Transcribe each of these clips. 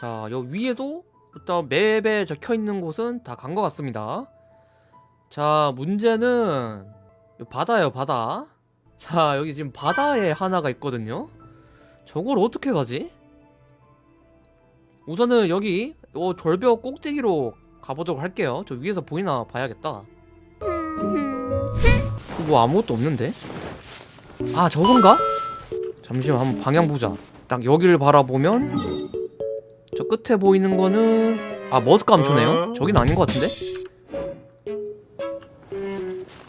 자, 요 위에도 일단 맵에 적혀 있는 곳은 다 간 것 같습니다. 자, 문제는 요 바다예요, 바다. 자, 여기 지금 바다에 하나가 있거든요. 저걸 어떻게 가지? 우선은 여기 요 절벽 꼭대기로 가보도록 할게요. 저 위에서 보이나 봐야겠다. 뭐 아무것도 없는데? 아, 저건가? 잠시만 한번 방향 보자. 딱 여기를 바라보면 저 끝에 보이는 거는 아 머스크 감초네요? 저긴 아닌 것 같은데?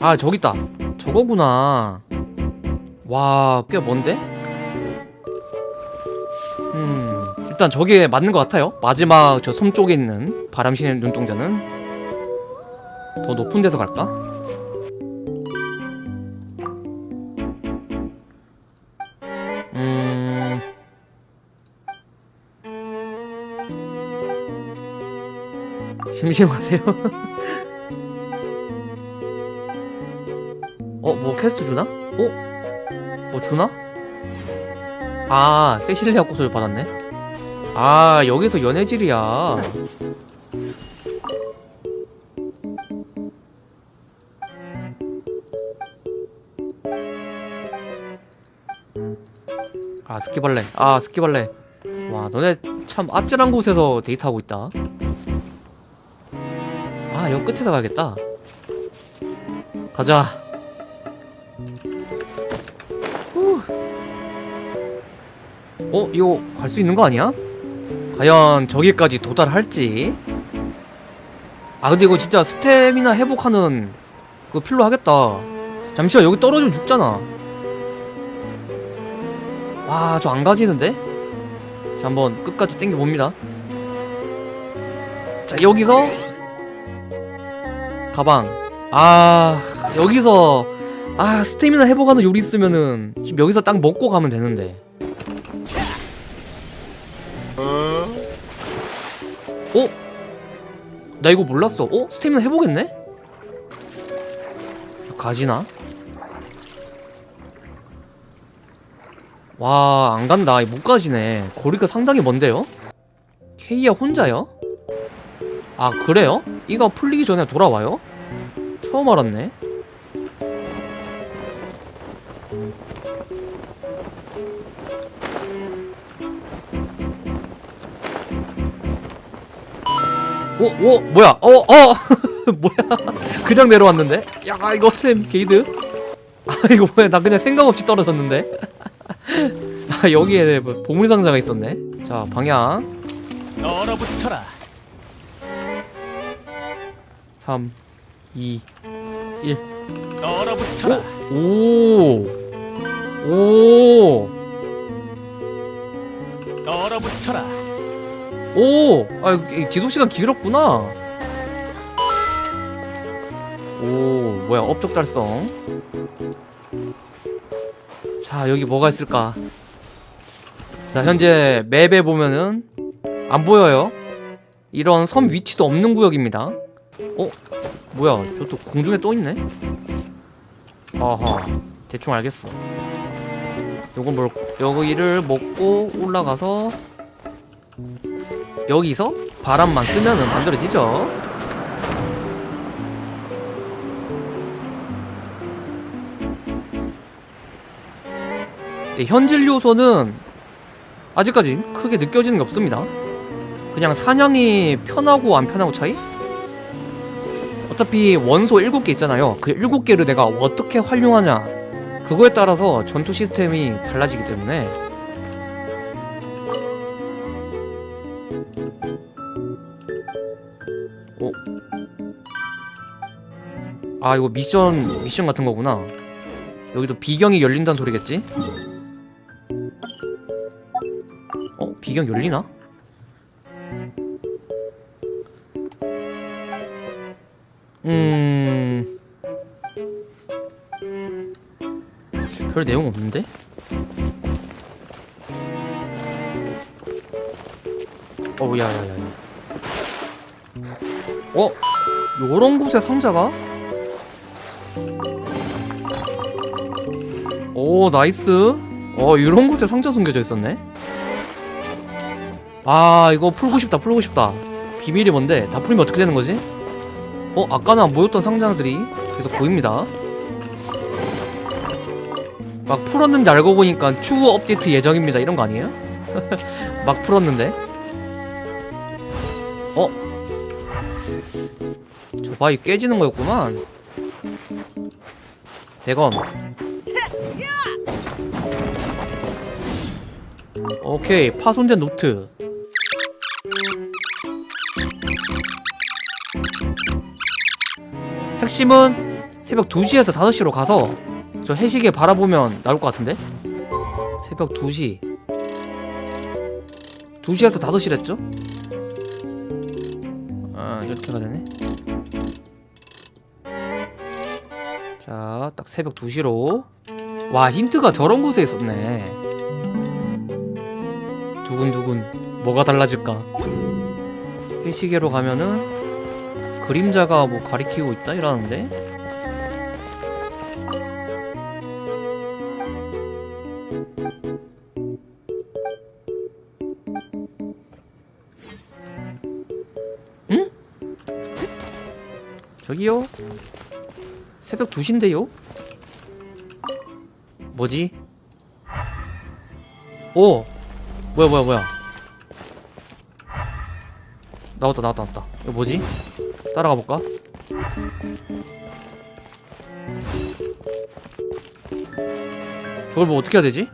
아 저기 있다 저거구나 와 꽤 먼데? 음 일단 저게 맞는 것 같아요 마지막 저 섬 쪽에 있는 바람신의 눈동자는 더 높은 데서 갈까? 심심하세요? 어? 뭐 퀘스트 주나? 어? 뭐 주나? 아 세실리아 꽃을 받았네 아 여기서 연애질이야 아 스키벌레 아 스키벌레 와 너네 참 아찔한 곳에서 데이트하고 있다 아 여기 끝에서 가야겠다 가자 후. 어? 이거 갈 수 있는 거 아니야? 과연 저기까지 도달할지 아 근데 이거 진짜 스태미나 회복하는 그거 필요 하겠다 잠시만 여기 떨어지면 죽잖아 와 저 안 가지는데? 자 한번 끝까지 땡겨 봅니다 자 여기서 가방 아 여기서 아 스태미나 회복하는 요리 있으면은 지금 여기서 딱 먹고 가면 되는데 어? 나 이거 몰랐어 어? 스태미나 회복했네? 가지나? 와 안간다 못 가지네 거리가 상당히 먼데요? 케이야 혼자요? 아 그래요? 이거 풀리기 전에 돌아와요? 처음 알았네 오, 오, 뭐야? 어, 어, 뭐야? 그냥 내려왔는데? 야, 이거 쌤 게이드? 아, 이거 뭐야? 나 그냥 생각 없이 떨어졌는데? 아, 여기에 뭐 보물 상자가 있었네. 자, 방향 얼어붙어라 3, 2, 1. 얼어붙어라 오, 오, 얼어붙어라 오. 아, 이 지속 시간 길었구나. 오, 뭐야? 업적 달성. 자, 여기 뭐가 있을까? 자, 현재 맵에 보면은 안 보여요. 이런 섬 위치도 없는 구역입니다. 어? 뭐야? 저 또 공중에 떠 있네. 아하. 대충 알겠어. 요건 뭘 여기를 먹고 올라가서 여기서 바람만 쓰면은 만들어지죠. 네, 현질 요소는 아직까지 크게 느껴지는 게 없습니다. 그냥 사냥이 편하고 안 편하고 차이? 어차피 원소 7개 있잖아요. 그 7개를 내가 어떻게 활용하냐 그거에 따라서 전투 시스템이 달라지기 때문에 어? 아 이거 미션 미션 같은 거구나 여기도 비경이 열린다는 소리겠지? 어? 비경 열리나? 음... 별 내용 없는데? 어 야야야 어? 요런 곳에 상자가? 오 nice 어 이런 곳에 상자 숨겨져 있었네 아 이거 풀고 싶다 풀고 싶다 비밀이 뭔데 다 풀면 어떻게 되는 거지? 어 아까는 안 보였던 상자들이 계속 보입니다. 막 풀었는데 알고 보니까 추후 업데이트 예정입니다. 이런 거 아니에요? 막 풀었는데. 어? 저 바위 깨지는 거였구만. 대검. 오케이 파손된 노트 핵심은 새벽 2시에서 5시로 가서 저 해시계 바라보면 나올 것 같은데? 새벽 2시. 2시에서 5시랬죠? 아 이렇게 가야 되네. 자 딱 새벽 2시로. 와 힌트가 저런 곳에 있었네. 두근두근 뭐가 달라질까? 해시계로 가면은 그림자가 뭐 가리키고 있다 이러는데 응? 저기요? 새벽 2시인데요? 뭐지? 오! 뭐야 뭐야 뭐야 나왔다 나왔다 나왔다 이거 뭐지? 따라가 볼까? 저걸 뭐 어떻게 해야 되지?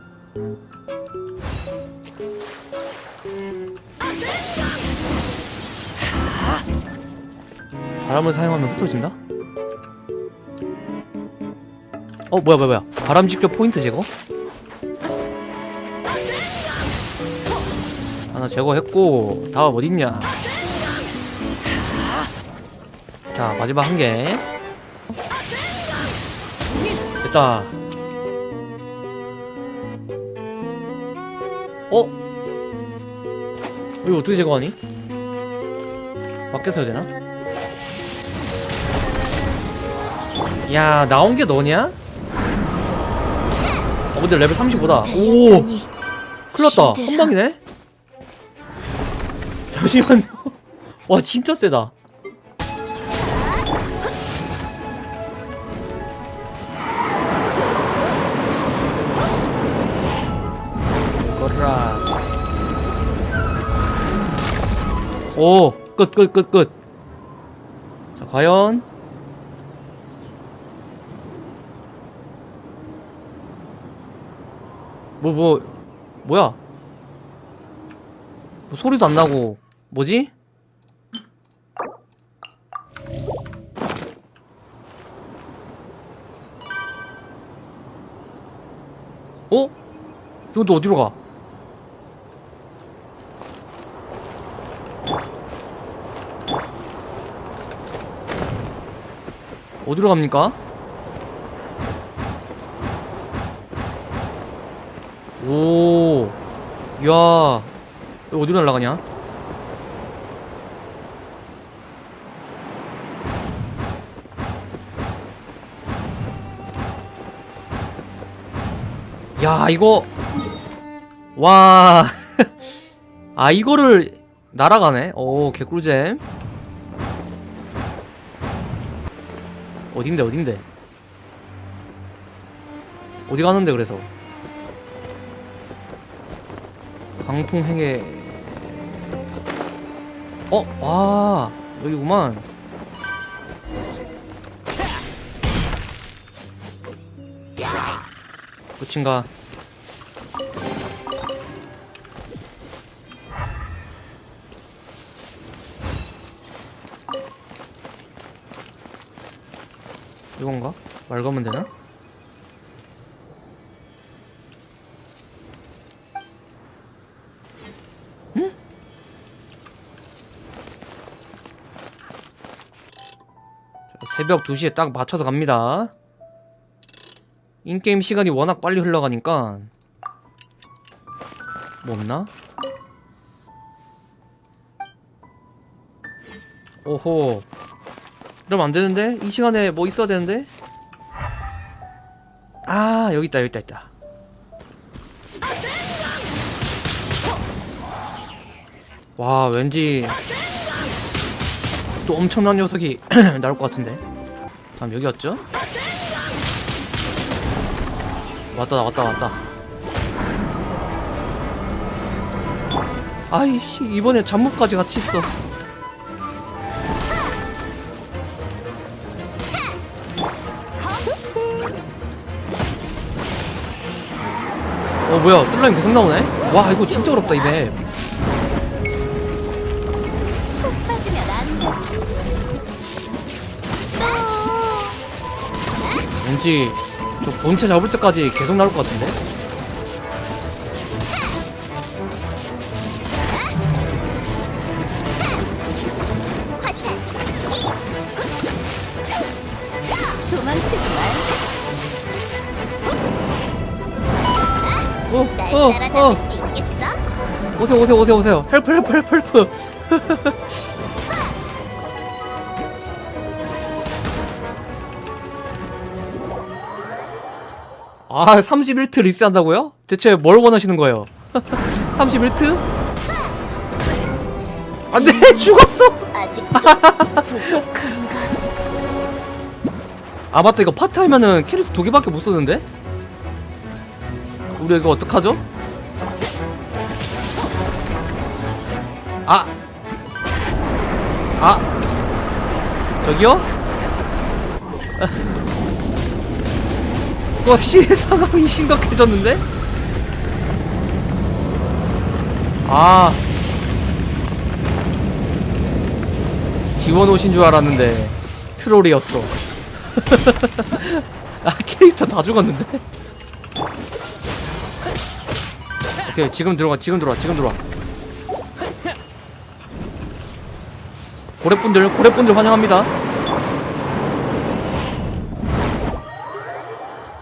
바람을 사용하면 흩어진다? 어 뭐야 뭐야 뭐야 바람 직격 포인트 제거? 하나 제거했고 다음 어딨냐 자 마지막 한 개 됐다 어? 이거 어떻게 제거하니? 밖에서 해야 되나? 야 나온 게 너냐? 어 근데 레벨 35다 오 큰일났다 한방이네? 잠시만요 와 진짜 세다 오 끝 끝 끝 끝 자 과연 뭐 뭐 뭐야 뭐 소리도 안 나고 뭐지? 어? 이거 또 어디로 가? 어디로 갑니까? 오, 야, 어디로 날아가냐? 야, 이거, 와, 아 이거를 날아가네. 오, 개꿀잼. 어딘데, 어딘데? 어디 가는데 그래서? 강풍행에 어? 와 여기구만 끝인가 걸면 되나? 새벽 2시에 딱 맞춰서 갑니다 인게임 시간이 워낙 빨리 흘러가니까 뭐 없나? 오호 이러면 안되는데? 이 시간에 뭐 있어야 되는데? 아 여기 있다 여기 있다 와 왠지 또 엄청난 녀석이 나올 것 같은데. 다음 여기였죠? 왔다 왔다 왔다. 아이씨 이번에 잠못까지 같이 있어 어 뭐야 슬라임 계속 나오네? 와 이거 진짜 어렵다 이맵. 왠지 저 본체 잡을 때까지 계속 나올 것 같은데? 날 어, 따라잡을 어, 수 있겠어? 오세요, 오세요, 오세요, 오세요. help, help, help, help. 아, 31트 리스한다고요? 대체 뭘 원하시는 거예요? 31트? 안 돼! 죽었어! 아, 맞다. 이거 파트 하면은 캐릭터 두 개밖에 못 쓰는데? 우리 이거 어떡하죠? 아! 아! 저기요? 와, 씨, 상황이 심각해졌는데? 아. 지원 오신 줄 알았는데, 트롤이었어. 아, 캐릭터 다 죽었는데? 오케이, 지금 들어가, 지금 들어와, 지금 들어와. 고래분들, 고래분들 환영합니다.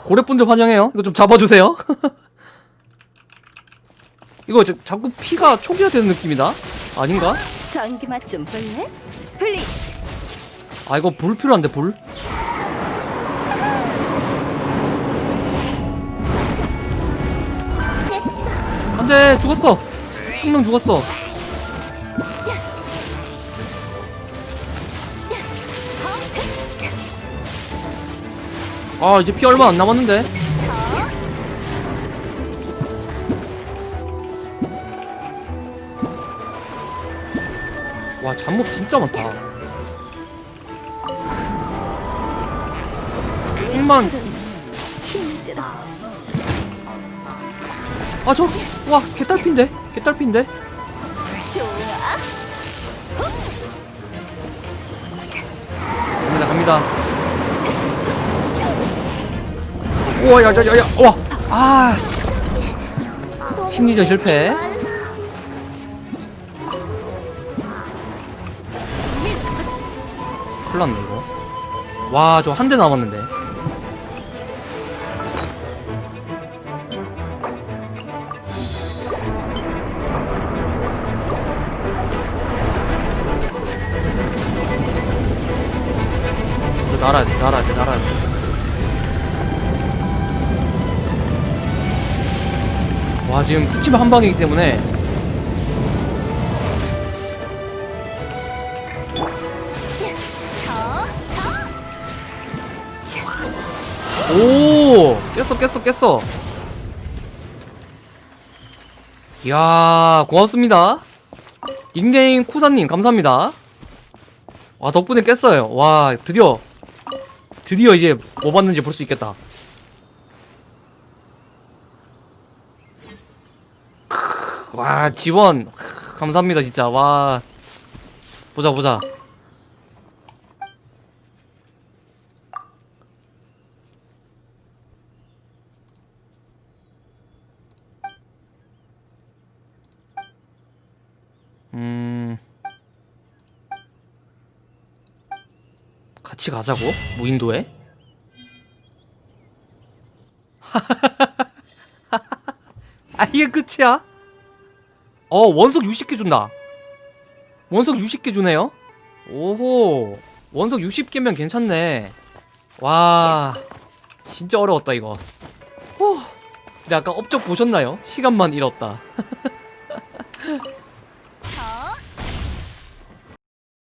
고래분들 환영해요. 이거 좀 잡아주세요. 이거 저, 자꾸 피가 초기화 되는 느낌이다. 아닌가? 전기 맛 좀 볼래? 블리치. 아 이거 불 필요한데 불? 안돼 죽었어 한 명 죽었어 아 이제 피 얼마 안 남았는데 저. 와 잠못 진짜 많다 1만 힘들어. 아저 와 개딸핀데? 개딸핀데. 갑니다 갑니다. 우와 야야야야 와아 심리전 실패. 큰일났네 이거. 와 저 한 대 남았는데 와 지금 스치면 한 방이기 때문에. 오! 깼어 깼어 깼어. 이야 고맙습니다. 닉네임 쿠사님 감사합니다. 와 덕분에 깼어요. 와 드디어. 드디어 이제 뭐 봤는지 볼 수 있겠다 크으, 와 지원. 감사합니다 진짜. 와. 보자 보자. 음. 같이 가자고? 무인도에? 아 이게 끝이야? 어 원석 60개 준다 원석 60개 주네요 오호 원석 60개면 괜찮네 와 진짜 어려웠다 이거 후. 근데 아까 업적 보셨나요? 시간만 잃었다